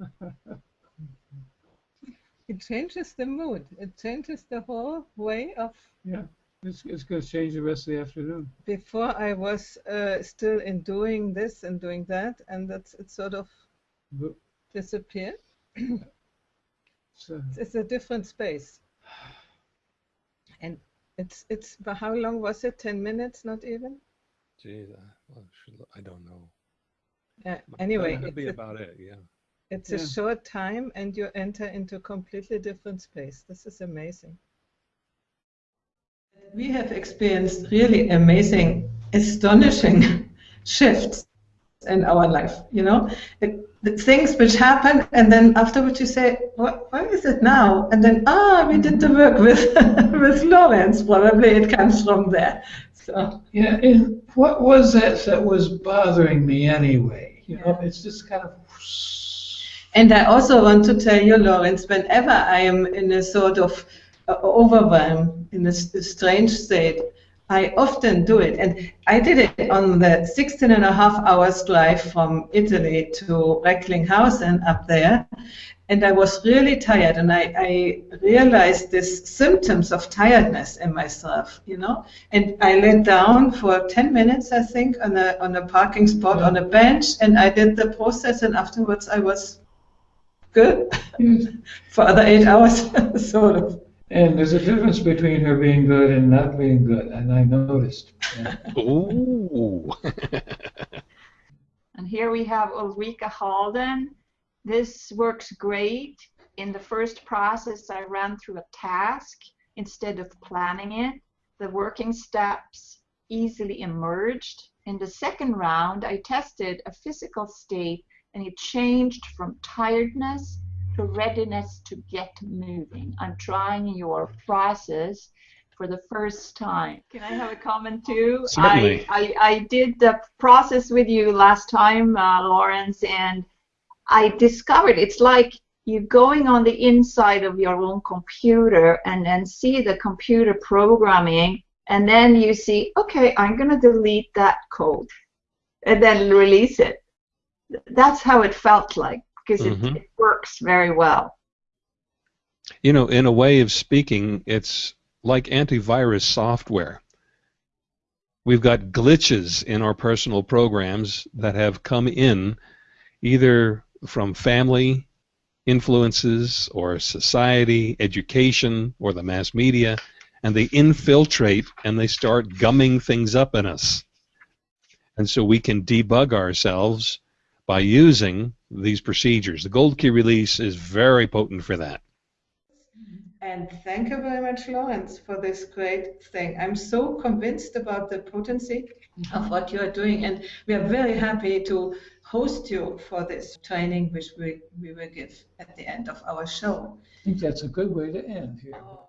It changes the mood. It changes the whole way of. Yeah, it's, it's going to change the rest of the afternoon. Before I was uh, still in doing this and doing that, and that's it sort of But, disappeared. so, It's a different space. And it's it's but how long was it? Ten minutes, not even. Geez, I, well, I don't know. Uh, anyway, that'd be about it. Yeah. It's Yeah. a short time, and you enter into a completely different space. This is amazing. We have experienced really amazing, astonishing shifts in our life. You know, the, the things which happen, and then afterwards you say, "What? Why is it now?" And then, ah, we did the work with with Lawrence. Probably it comes from there. So yeah, and what was that that was bothering me anyway? You know, it's just kind of. And I also want to tell you, Lawrence, whenever I am in a sort of uh, overwhelm, in a strange state, I often do it. And I did it on the 16 and a half hours drive from Italy to Recklinghausen up there. And I was really tired, and I, I realized these symptoms of tiredness in myself, you know. And I laid down for 10 minutes, I think, on a, on a parking spot on a bench, and I did the process, and afterwards I was good hmm. for other eight hours, sort of. And there's a difference between her being good and not being good, and I noticed. Yeah. Ooh. And here we have Ulrika Halden. This works great. In the first process, I ran through a task instead of planning it. The working steps easily emerged. In the second round, I tested a physical state and it changed from tiredness to readiness to get moving. I'm trying your process for the first time. Can I have a comment too? Certainly. I, I, I did the process with you last time, uh, Lawrence, and I discovered it's like you're going on the inside of your own computer and then see the computer programming, and then you see, okay, I'm going to delete that code, and then release it. That's how it felt like because it, mm-hmm. it works very well. You know, in a way of speaking, it's like antivirus software. We've got glitches in our personal programs that have come in either from family influences or society, education, or the mass media, and they infiltrate and they start gumming things up in us. And so we can debug ourselves by using these procedures. The gold key release is very potent for that. And thank you very much, Lawrence, for this great thing. I'm so convinced about the potency of what you are doing, and we are very happy to host you for this training, which we, we will give at the end of our show. I think that's a good way to end here.